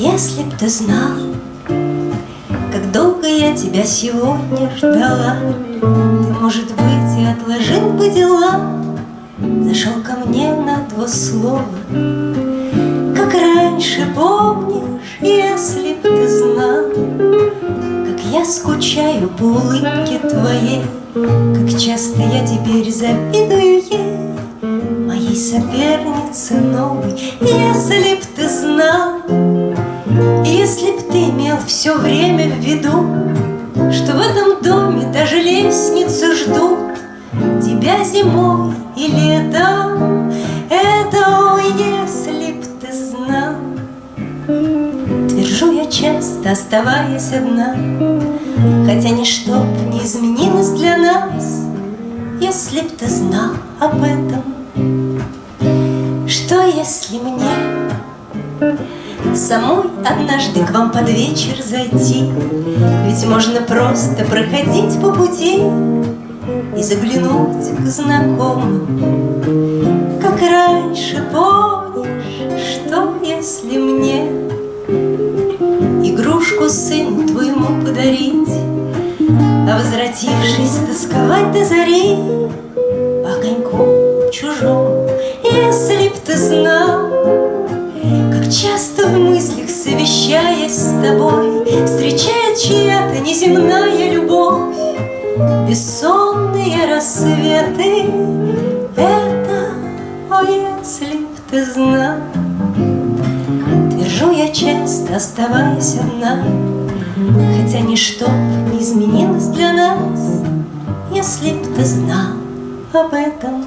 Если б ты знал, как долго я тебя сегодня ждала, Ты, может быть, и отложил бы дела, Зашел ко мне на два слова, Как раньше помнишь, если б ты знал, Как я скучаю по улыбке твоей, Как часто я теперь завидую ей, Моей сопернице новой, если б ты знал, все время в виду, Что в этом доме даже лестницы ждут Тебя зимой и летом Это если б ты знал. Твержу я часто, оставаясь одна Хотя ничто б не изменилось для нас Если б ты знал об этом. Что если мне Самой однажды к вам под вечер зайти. Ведь можно просто проходить по пути и заглянуть к знакомым. Как раньше помнишь, что если мне Игрушку сыну твоему подарить? А возвратившись тосковать до зари По огоньку чужому, Часто в мыслях совещаясь с тобой Встречает чья-то неземная любовь. Бессонные рассветы Это, о, если б ты знал. Твержу я часто, оставаясь одна Хотя ничто не изменилось для нас Если б ты знал об этом